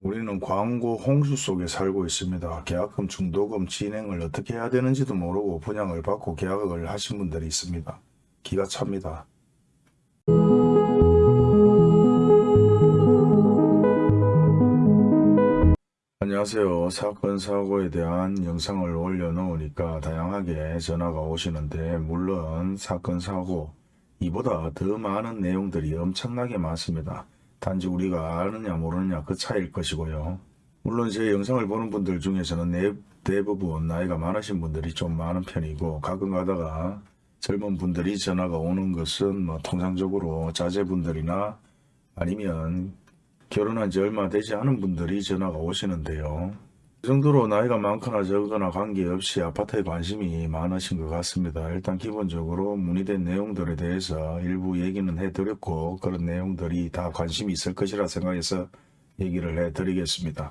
우리는 광고 홍수 속에 살고 있습니다. 계약금, 중도금 진행을 어떻게 해야 되는지도 모르고 분양을 받고 계약을 하신 분들이 있습니다. 기가 찹니다. 안녕하세요. 사건 사고에 대한 영상을 올려놓으니까 다양하게 전화가 오시는데 물론 사건 사고 이보다 더 많은 내용들이 엄청나게 많습니다. 단지 우리가 아느냐 모르느냐 그 차이일 것이고요. 물론 제 영상을 보는 분들 중에서는 내- 대부분 나이가 많으신 분들이 좀 많은 편이고 가끔 가다가 젊은 분들이 전화가 오는 것은 뭐 통상적으로 자제분들이나 아니면 결혼한 지 얼마 되지 않은 분들이 전화가 오시는데요. 그 정도로 나이가 많거나 적거나 관계없이 아파트에 관심이 많으신 것 같습니다. 일단 기본적으로 문의된 내용들에 대해서 일부 얘기는 해드렸고 그런 내용들이 다 관심이 있을 것이라 생각해서 얘기를 해드리겠습니다.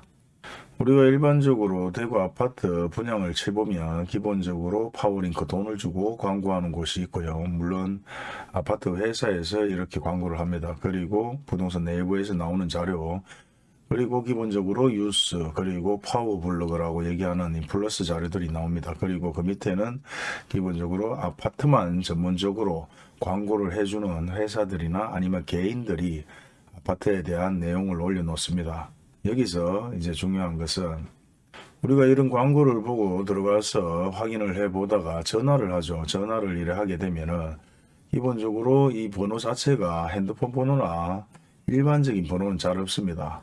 우리가 일반적으로 대구 아파트 분양을 쳐보면 기본적으로 파워링크 돈을 주고 광고하는 곳이 있고요. 물론 아파트 회사에서 이렇게 광고를 합니다. 그리고 부동산 내부에서 나오는 자료 그리고 기본적으로 뉴스 그리고 파워블로그라고 얘기하는 이 플러스 자료들이 나옵니다. 그리고 그 밑에는 기본적으로 아파트만 전문적으로 광고를 해주는 회사들이나 아니면 개인들이 아파트에 대한 내용을 올려놓습니다. 여기서 이제 중요한 것은 우리가 이런 광고를 보고 들어가서 확인을 해 보다가 전화를 하죠. 전화를 이래 하게 되면은 기본적으로 이 번호 자체가 핸드폰 번호나 일반적인 번호는 잘 없습니다.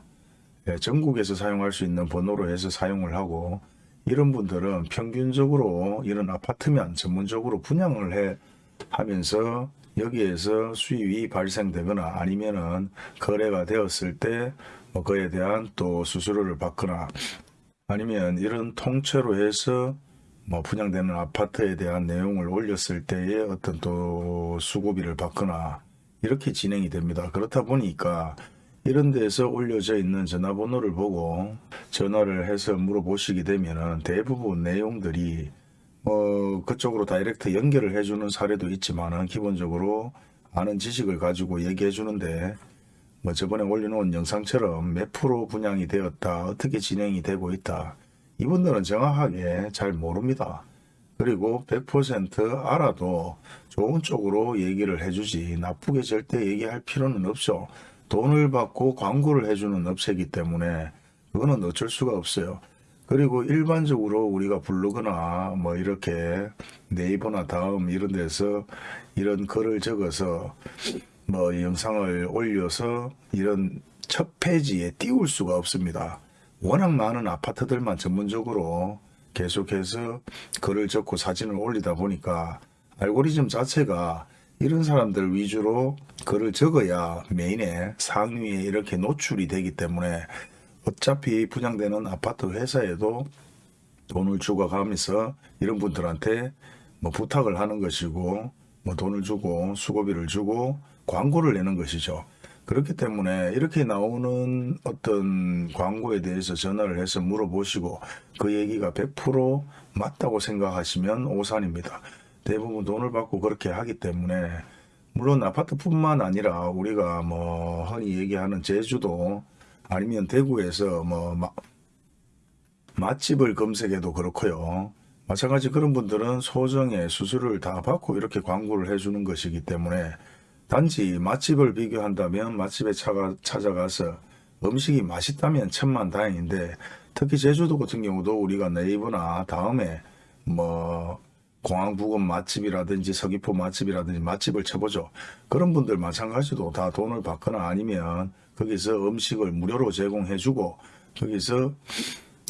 예, 전국에서 사용할 수 있는 번호로 해서 사용을 하고 이런 분들은 평균적으로 이런 아파트면 전문적으로 분양을 해 하면서 여기에서 수입이 발생되거나 아니면은 거래가 되었을 때 뭐 그에 대한 또 수수료를 받거나 아니면 이런 통째로 해서 뭐 분양되는 아파트에 대한 내용을 올렸을 때에 어떤 또 수고비를 받거나 이렇게 진행이 됩니다. 그렇다 보니까 이런 데서 올려져 있는 전화번호를 보고 전화를 해서 물어보시게 되면은 대부분 내용들이 뭐 그쪽으로 다이렉트 연결을 해주는 사례도 있지만은 기본적으로 아는 지식을 가지고 얘기해 주는데 뭐 저번에 올려놓은 영상처럼 몇 프로 분양이 되었다 어떻게 진행이 되고 있다 이분들은 정확하게 잘 모릅니다. 그리고 100% 알아도 좋은 쪽으로 얘기를 해주지 나쁘게 절대 얘기할 필요는 없죠. 돈을 받고 광고를 해주는 업체이기 때문에 그거는 어쩔 수가 없어요. 그리고 일반적으로 우리가 블로그나 뭐 이렇게 네이버나 다음 이런 데서 이런 글을 적어서 뭐 영상을 올려서 이런 첫 페이지에 띄울 수가 없습니다. 워낙 많은 아파트들만 전문적으로 계속해서 글을 적고 사진을 올리다 보니까 알고리즘 자체가 이런 사람들 위주로 글을 적어야 메인에 상위에 이렇게 노출이 되기 때문에 어차피 분양되는 아파트 회사에도 돈을 주고 가면서 이런 분들한테 뭐 부탁을 하는 것이고 뭐 돈을 주고 수고비를 주고 광고를 내는 것이죠. 그렇기 때문에 이렇게 나오는 어떤 광고에 대해서 전화를 해서 물어보시고 그 얘기가 100% 맞다고 생각하시면 오산입니다. 대부분 돈을 받고 그렇게 하기 때문에 물론 아파트뿐만 아니라 우리가 뭐 흔히 얘기하는 제주도 아니면 대구에서 뭐 마- 맛집을 검색해도 그렇고요. 마찬가지 그런 분들은 소정의 수수료를 다 받고 이렇게 광고를 해주는 것이기 때문에 단지 맛집을 비교한다면 맛집에 차가, 찾아가서 음식이 맛있다면 천만 다행인데 특히 제주도 같은 경우도 우리가 네이버나 다음에 뭐 공항 부근 맛집이라든지 서귀포 맛집이라든지 맛집을 쳐보죠. 그런 분들 마찬가지로 다 돈을 받거나 아니면 거기서 음식을 무료로 제공해주고 거기서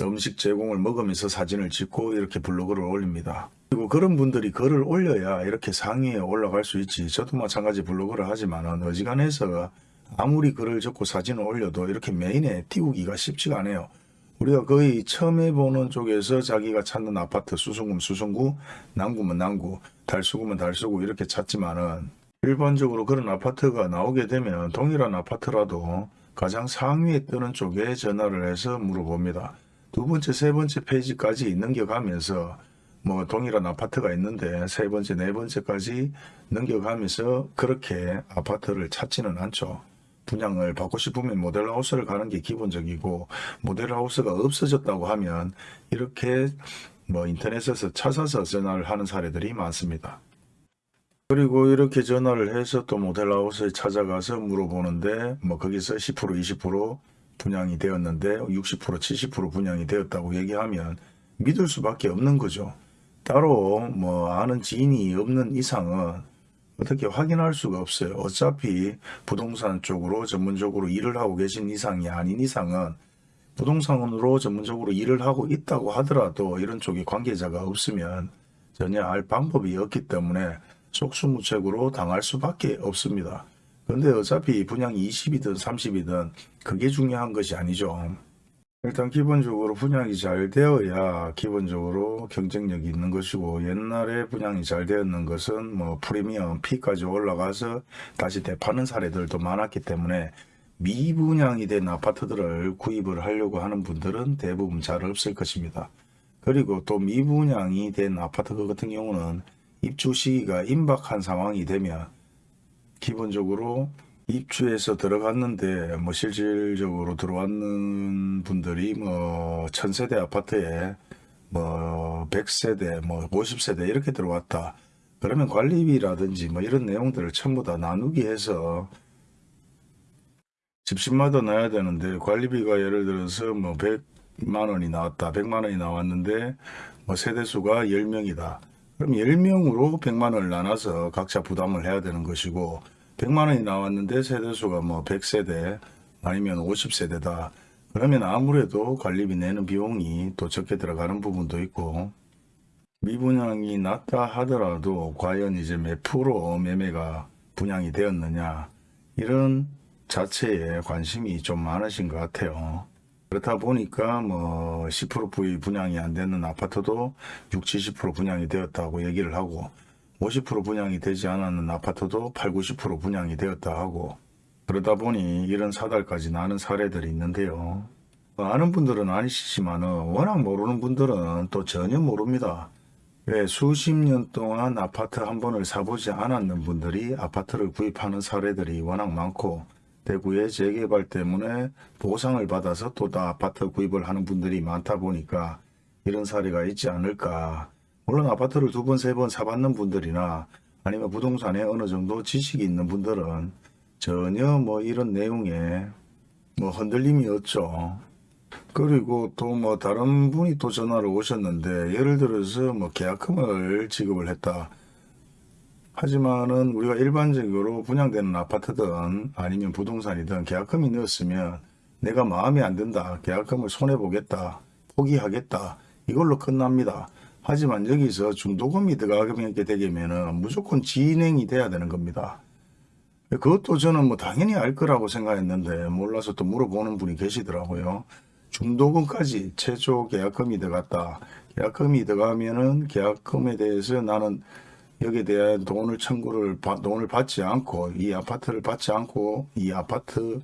음식 제공을 먹으면서 사진을 찍고 이렇게 블로그를 올립니다. 그리고 그런 분들이 글을 올려야 이렇게 상위에 올라갈 수 있지. 저도 마찬가지 블로그를 하지만은 어지간해서 아무리 글을 적고 사진을 올려도 이렇게 메인에 띄우기가 쉽지가 않아요. 우리가 거의 처음 해보는 쪽에서 자기가 찾는 아파트 수성구면 수성구, 남구면 남구, 달수구면 달수구 이렇게 찾지만은 일반적으로 그런 아파트가 나오게 되면 동일한 아파트라도 가장 상위에 뜨는 쪽에 전화를 해서 물어봅니다. 두 번째, 세 번째 페이지까지 넘겨가면서 뭐 동일한 아파트가 있는데 세 번째, 네 번째까지 넘겨가면서 그렇게 아파트를 찾지는 않죠. 분양을 받고 싶으면 모델하우스를 가는 게 기본적이고 모델하우스가 없어졌다고 하면 이렇게 뭐 인터넷에서 찾아서 전화를 하는 사례들이 많습니다. 그리고 이렇게 전화를 해서 또 모델하우스에 찾아가서 물어보는데 뭐 거기서 10% 20% 분양이 되었는데 60% 70% 분양이 되었다고 얘기하면 믿을 수밖에 없는 거죠. 따로 뭐 아는 지인이 없는 이상은 어떻게 확인할 수가 없어요. 어차피 부동산 쪽으로 전문적으로 일을 하고 계신 이상이 아닌 이상은 부동산으로 전문적으로 일을 하고 있다고 하더라도 이런 쪽에 관계자가 없으면 전혀 알 방법이 없기 때문에 속수무책으로 당할 수밖에 없습니다. 근데 어차피 분양이 20이든 30이든 그게 중요한 것이 아니죠. 일단 기본적으로 분양이 잘 되어야 기본적으로 경쟁력이 있는 것이고 옛날에 분양이 잘 되었는 것은 뭐 프리미엄 P까지 올라가서 다시 되파는 사례들도 많았기 때문에 미분양이 된 아파트들을 구입을 하려고 하는 분들은 대부분 잘 없을 것입니다. 그리고 또 미분양이 된 아파트 같은 경우는 입주 시기가 임박한 상황이 되면 기본적으로 입주해서 들어갔는데 뭐 실질적으로 들어왔는 분들이 뭐 천세대 아파트에 뭐 100세대 뭐 50세대 이렇게 들어왔다. 그러면 관리비라든지 뭐 이런 내용들을 전부 다 나누기 해서 집집마다 나야 되는데 관리비가 예를 들어서 뭐 100만 원이 나왔다. 100만 원이 나왔는데 뭐 세대수가 10명이다. 그럼 10명으로 100만 원을 나눠서 각자 부담을 해야 되는 것이고 100만 원이 나왔는데 세대수가 뭐 100세대 아니면 50세대다. 그러면 아무래도 관리비 내는 비용이 또 적게 들어가는 부분도 있고 미분양이 낮다 하더라도 과연 이제 몇 프로 매매가 분양이 되었느냐 이런 자체에 관심이 좀 많으신 것 같아요. 그렇다 보니까 뭐 10% 부위 분양이 안 되는 아파트도 60, 70% 분양이 되었다고 얘기를 하고 50% 분양이 되지 않았는 아파트도 8, 90% 분양이 되었다 하고 그러다 보니 이런 사달까지 나는 사례들이 있는데요. 아는 분들은 아니시지만 워낙 모르는 분들은 또 전혀 모릅니다. 왜 수십 년 동안 아파트 한 번을 사보지 않았는 분들이 아파트를 구입하는 사례들이 워낙 많고 대구의 재개발 때문에 보상을 받아서 또 다 아파트 구입을 하는 분들이 많다 보니까 이런 사례가 있지 않을까. 물론 아파트를 두 번, 세 번 사봤는 분들이나 아니면 부동산에 어느 정도 지식이 있는 분들은 전혀 뭐 이런 내용에 뭐 흔들림이 없죠. 그리고 또 뭐 다른 분이 또 전화를 오셨는데 예를 들어서 뭐 계약금을 지급을 했다. 하지만은 우리가 일반적으로 분양되는 아파트든 아니면 부동산이든 계약금이 넣었으면 내가 마음에 안 든다. 계약금을 손해보겠다. 포기하겠다. 이걸로 끝납니다. 하지만 여기서 중도금이 들어가게 되면은 무조건 진행이 돼야 되는 겁니다. 그것도 저는 뭐 당연히 알 거라고 생각했는데 몰라서 또 물어보는 분이 계시더라고요. 중도금까지 최초 계약금이 들어갔다. 계약금이 들어가면은 계약금에 대해서 나는 여기에 대한 돈을 청구를 받- 돈을 받지 않고 이 아파트를 받지 않고 이 아파트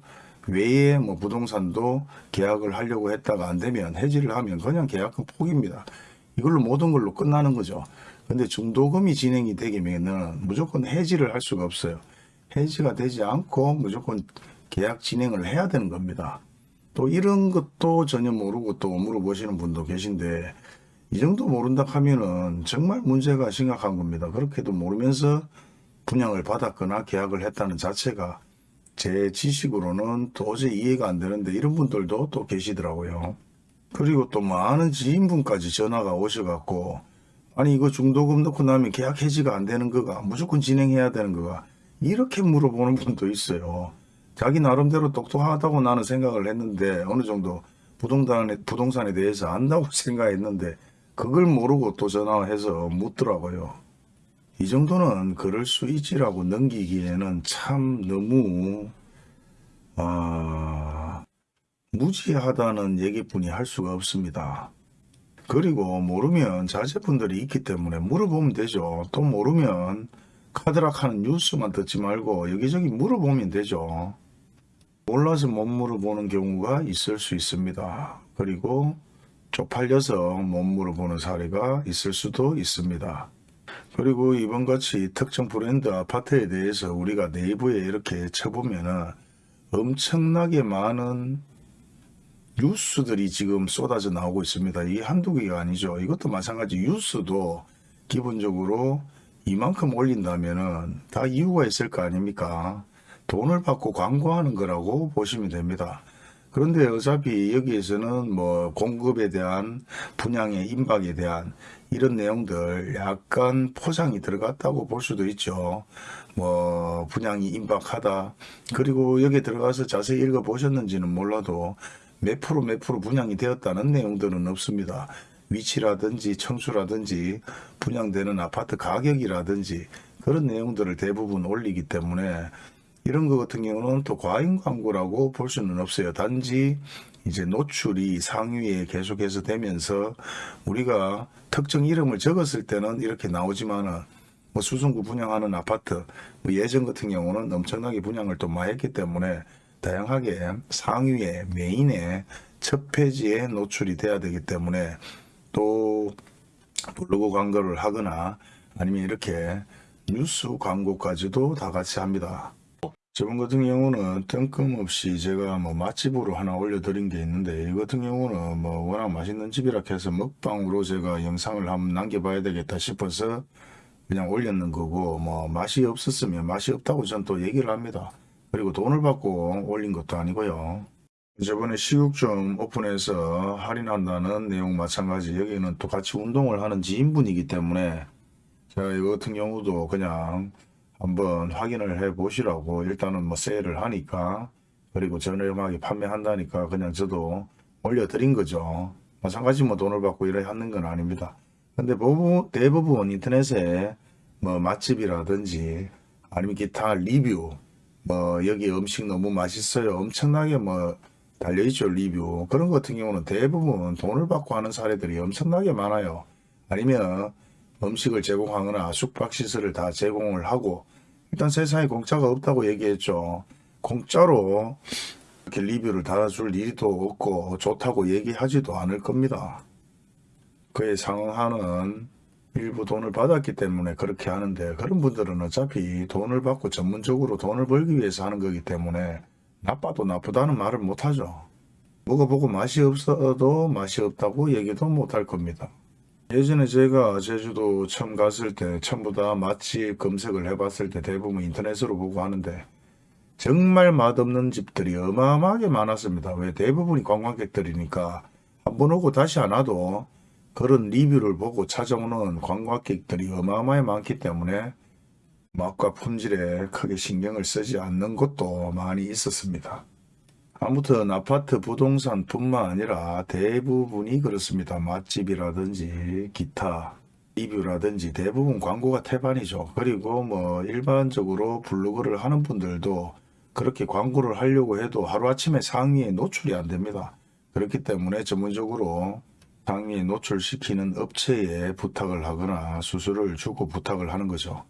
외에 뭐 부동산도 계약을 하려고 했다가 안 되면 해지를 하면 그냥 계약금 포기입니다. 이걸로 모든 걸로 끝나는 거죠. 근데 중도금이 진행이 되면은 무조건 해지를 할 수가 없어요. 해지가 되지 않고 무조건 계약 진행을 해야 되는 겁니다. 또 이런 것도 전혀 모르고 또 물어보시는 분도 계신데 이 정도 모른다 하면은 정말 문제가 심각한 겁니다. 그렇게도 모르면서 분양을 받았거나 계약을 했다는 자체가 제 지식으로는 도저히 이해가 안 되는데 이런 분들도 또 계시더라고요. 그리고 또 많은 지인분까지 전화가 오셔갖고 아니 이거 중도금 넣고 나면 계약 해지가 안 되는 거가 무조건 진행해야 되는 거가 이렇게 물어보는 분도 있어요. 자기 나름대로 똑똑하다고 나는 생각을 했는데 어느 정도 부동산에, 부동산에 대해서 안다고 생각했는데 그걸 모르고 또 전화해서 묻더라고요. 이 정도는 그럴 수 있지라고 넘기기에는 참 너무 아, 무지하다는 얘기뿐이 할 수가 없습니다. 그리고 모르면 자제분들이 있기 때문에 물어보면 되죠. 또 모르면 카드락하는 뉴스만 듣지 말고 여기저기 물어보면 되죠. 몰라서 못 물어보는 경우가 있을 수 있습니다. 그리고 쪽팔려서 못 물어보는 사례가 있을 수도 있습니다. 그리고 이번같이 특정 브랜드 아파트에 대해서 우리가 네이버에 이렇게 쳐보면은 엄청나게 많은 뉴스들이 지금 쏟아져 나오고 있습니다. 이게 한두 개가 아니죠. 이것도 마찬가지 뉴스도 기본적으로 이만큼 올린다면 은 다 이유가 있을 거 아닙니까? 돈을 받고 광고하는 거라고 보시면 됩니다. 그런데 어차피 여기에서는 뭐 공급에 대한 분양의 임박에 대한 이런 내용들 약간 포장이 들어갔다고 볼 수도 있죠. 뭐 분양이 임박하다. 그리고 여기에 들어가서 자세히 읽어 보셨는지는 몰라도 몇 프로 몇 프로 분양이 되었다는 내용들은 없습니다. 위치라든지 청수라든지 분양되는 아파트 가격이라든지 그런 내용들을 대부분 올리기 때문에 이런 것 같은 경우는 또 과잉 광고라고 볼 수는 없어요. 단지 이제 노출이 상위에 계속해서 되면서 우리가 특정 이름을 적었을 때는 이렇게 나오지만은 뭐 수성구 분양하는 아파트 뭐 예전 같은 경우는 엄청나게 분양을 또 많이 했기 때문에 다양하게 상위에 메인에 첫 페이지에 노출이 돼야 되기 때문에 또 블로그 광고를 하거나 아니면 이렇게 뉴스 광고까지도 다 같이 합니다. 저번 같은 경우는 뜬금 없이 제가 뭐 맛집으로 하나 올려드린 게 있는데 이 같은 경우는 뭐 워낙 맛있는 집이라 해서 먹방으로 제가 영상을 한번 남겨봐야 되겠다 싶어서 그냥 올렸는 거고 뭐 맛이 없었으면 맛이 없다고 전 또 얘기를 합니다. 그리고 돈을 받고 올린 것도 아니고요. 저번에 식육점 오픈해서 할인한다는 내용 마찬가지 여기는 또 같이 운동을 하는 지인분이기 때문에 제가 이거 같은 경우도 그냥 한번 확인을 해 보시라고 일단은 뭐 세일을 하니까 그리고 저렴하게 판매한다니까 그냥 저도 올려드린 거죠. 마찬가지 뭐 돈을 받고 일을 하는 건 아닙니다. 근데 대부분 인터넷에 뭐 맛집이라든지 아니면 기타 리뷰 뭐 여기 음식 너무 맛있어요. 엄청나게 뭐 달려있죠 리뷰. 그런 것 같은 경우는 대부분 돈을 받고 하는 사례들이 엄청나게 많아요. 아니면 음식을 제공하거나 숙박시설을 다 제공을 하고 일단 세상에 공짜가 없다고 얘기했죠. 공짜로 이렇게 리뷰를 달아줄 일도 없고 좋다고 얘기하지도 않을 겁니다. 그에 상응하는 일부 돈을 받았기 때문에 그렇게 하는데 그런 분들은 어차피 돈을 받고 전문적으로 돈을 벌기 위해서 하는 거기 때문에 나빠도 나쁘다는 말을 못하죠. 먹어보고 맛이 없어도 맛이 없다고 얘기도 못할 겁니다. 예전에 제가 제주도 처음 갔을 때 전부 다 맛집 검색을 해봤을 때 대부분 인터넷으로 보고 하는데 정말 맛없는 집들이 어마어마하게 많았습니다. 왜 대부분이 관광객들이니까 한 번 오고 다시 안 와도 그런 리뷰를 보고 찾아오는 관광객들이 어마어마하게 많기 때문에 맛과 품질에 크게 신경을 쓰지 않는 곳도 많이 있었습니다. 아무튼 아파트 부동산 뿐만 아니라 대부분이 그렇습니다. 맛집이라든지 기타 리뷰라든지 대부분 광고가 태반이죠. 그리고 뭐 일반적으로 블로그를 하는 분들도 그렇게 광고를 하려고 해도 하루아침에 상위에 노출이 안 됩니다. 그렇기 때문에 전문적으로 상위에 노출시키는 업체에 부탁을 하거나 수수료를 주고 부탁을 하는 거죠.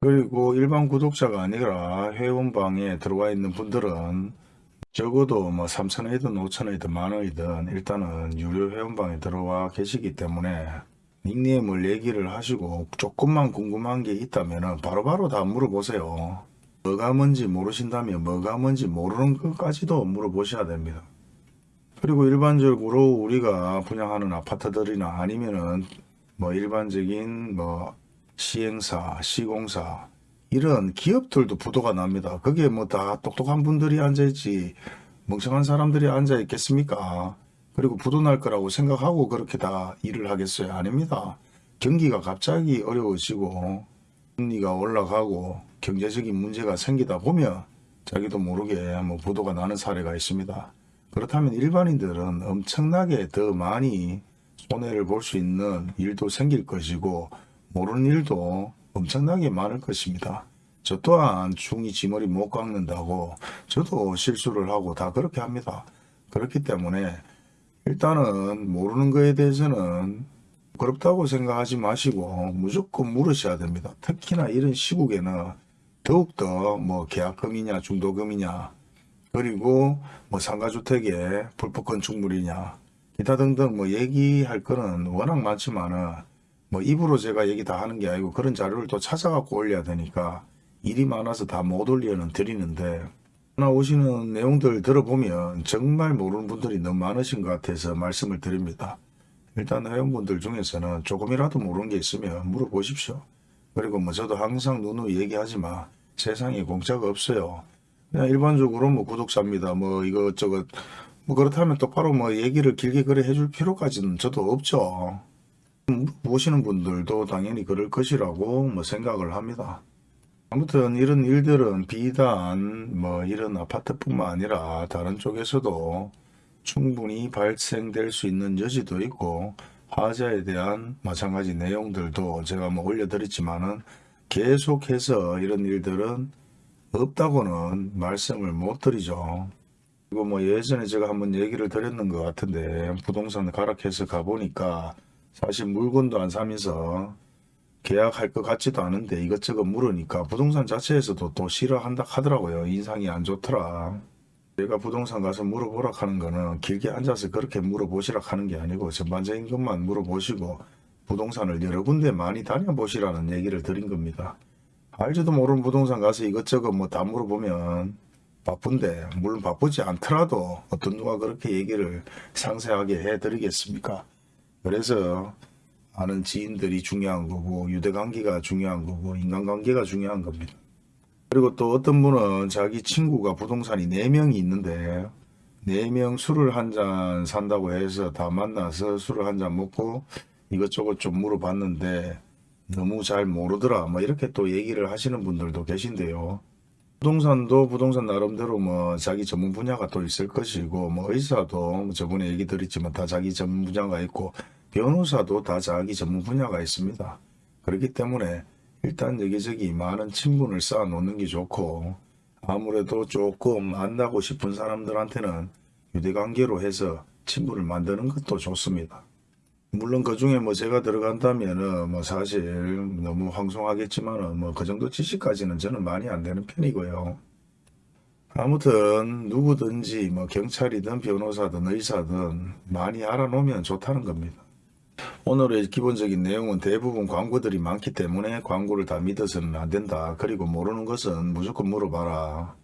그리고 일반 구독자가 아니라 회원방에 들어와 있는 분들은 적어도 뭐 3천원이든 5천원이든 만원이든 일단은 유료 회원방에 들어와 계시기 때문에 닉네임을 얘기를 하시고 조금만 궁금한 게 있다면 바로바로 다 물어보세요. 뭐가 뭔지 모르신다면 뭐가 뭔지 모르는 것까지도 물어보셔야 됩니다. 그리고 일반적으로 우리가 분양하는 아파트들이나 아니면은 뭐 일반적인 뭐 시행사, 시공사 이런 기업들도 부도가 납니다. 그게 뭐 다 똑똑한 분들이 앉아있지 멍청한 사람들이 앉아있겠습니까? 그리고 부도 날 거라고 생각하고 그렇게 다 일을 하겠어요? 아닙니다. 경기가 갑자기 어려워지고 금리가 올라가고 경제적인 문제가 생기다 보면 자기도 모르게 뭐 부도가 나는 사례가 있습니다. 그렇다면 일반인들은 엄청나게 더 많이 손해를 볼 수 있는 일도 생길 것이고 모르는 일도 엄청나게 많을 것입니다. 저 또한 중이 지머리 못 깎는다고 저도 실수를 하고 다 그렇게 합니다. 그렇기 때문에 일단은 모르는 거에 대해서는 그렇다고 생각하지 마시고 무조건 물으셔야 됩니다. 특히나 이런 시국에는 더욱더 뭐 계약금이냐 중도금이냐 그리고 뭐 상가주택의 불법 건축물이냐 기타 등등 뭐 얘기할 거는 워낙 많지만은 뭐 입으로 제가 얘기 다 하는 게 아니고 그런 자료를 또 찾아갖고 올려야 되니까 일이 많아서 다 못 올려는 드리는데 나오시는 내용들 들어보면 정말 모르는 분들이 너무 많으신 것 같아서 말씀을 드립니다. 일단 회원분들 중에서는 조금이라도 모르는 게 있으면 물어보십시오. 그리고 뭐 저도 항상 누누이 얘기하지만 세상에 공짜가 없어요. 일반적으로 뭐 구독자입니다. 뭐 이것저것 뭐 그렇다면 똑바로 뭐 얘기를 길게 그래 해줄 필요까지는 저도 없죠. 보시는 분들도 당연히 그럴 것이라고 뭐 생각을 합니다. 아무튼 이런 일들은 비단 뭐 이런 아파트뿐만 아니라 다른 쪽에서도 충분히 발생될 수 있는 여지도 있고 화재에 대한 마찬가지 내용들도 제가 뭐 올려드렸지만은 계속해서 이런 일들은 없다고는 말씀을 못 드리죠. 그리고 뭐 예전에 제가 한번 얘기를 드렸는 것 같은데 부동산 가락해서 가보니까 사실 물건도 안 사면서 계약할 것 같지도 않은데 이것저것 물으니까 부동산 자체에서도 또 싫어한다 하더라고요. 인상이 안 좋더라. 제가 부동산 가서 물어보라 하는 거는 길게 앉아서 그렇게 물어보시라 하는 게 아니고 전반적인 것만 물어보시고 부동산을 여러 군데 많이 다녀보시라는 얘기를 드린 겁니다. 알지도 모르는 부동산 가서 이것저것 뭐 다 물어보면 바쁜데 물론 바쁘지 않더라도 어떤 누가 그렇게 얘기를 상세하게 해드리겠습니까? 그래서 아는 지인들이 중요한 거고 유대관계가 중요한 거고 인간관계가 중요한 겁니다. 그리고 또 어떤 분은 자기 친구가 부동산이 4명이 있는데 4명 술을 한 잔 산다고 해서 다 만나서 술을 한 잔 먹고 이것저것 좀 물어봤는데 너무 잘 모르더라 뭐 이렇게 또 얘기를 하시는 분들도 계신데요. 부동산도 부동산 나름대로 뭐 자기 전문 분야가 또 있을 것이고 뭐 의사도 뭐 저번에 얘기 드렸지만 다 자기 전문 분야가 있고 변호사도 다 자기 전문 분야가 있습니다. 그렇기 때문에 일단 여기저기 많은 친분을 쌓아 놓는 게 좋고 아무래도 조금 만나고 싶은 사람들한테는 유대관계로 해서 친분을 만드는 것도 좋습니다. 물론 그 중에 뭐 제가 들어간다면은 뭐 사실 너무 황송하겠지만은 뭐 그 정도 지식까지는 저는 많이 안 되는 편이고요. 아무튼 누구든지 뭐 경찰이든 변호사든 의사든 많이 알아놓으면 좋다는 겁니다. 오늘의 기본적인 내용은 대부분 광고들이 많기 때문에 광고를 다 믿어서는 안 된다. 그리고 모르는 것은 무조건 물어봐라.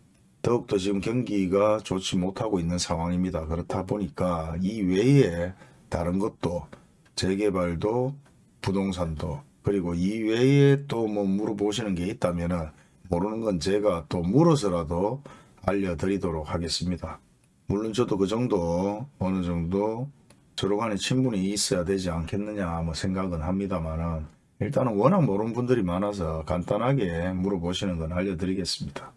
더욱더 지금 경기가 좋지 못하고 있는 상황입니다. 그렇다 보니까 이 외에 다른 것도 재개발도 부동산도 그리고 이 외에 또 뭐 물어보시는 게 있다면은 모르는 건 제가 또 물어서라도 알려드리도록 하겠습니다. 물론 저도 그 정도 어느 정도 서로 간에 친분이 있어야 되지 않겠느냐 뭐 생각은 합니다만은 일단은 워낙 모르는 분들이 많아서 간단하게 물어보시는 건 알려드리겠습니다.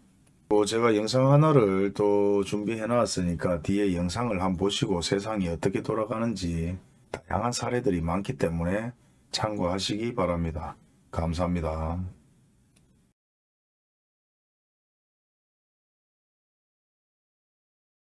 또 제가 영상 하나를 또 준비해 놨으니까 뒤에 영상을 한번 보시고 세상이 어떻게 돌아가는지 다양한 사례들이 많기 때문에 참고하시기 바랍니다. 감사합니다.